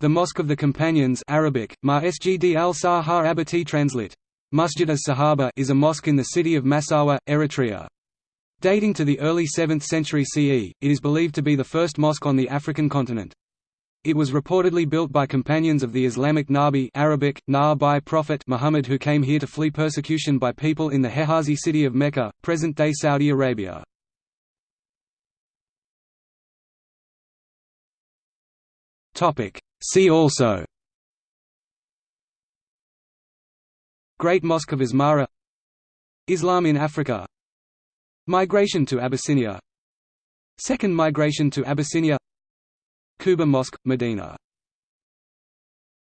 The Mosque of the Companions Arabic, Ma Sgd al Abati translate. Masjid as-Sahaba is a mosque in the city of Massawa, Eritrea. Dating to the early 7th century CE, it is believed to be the first mosque on the African continent. It was reportedly built by companions of the Islamic Nabi Arabic, Na by Prophet Muhammad who came here to flee persecution by people in the Hejazi city of Mecca, present-day Saudi Arabia. See also. Great Mosque of Asmara Islam in Africa. Migration to Abyssinia. Second migration to Abyssinia. Quba Mosque, Medina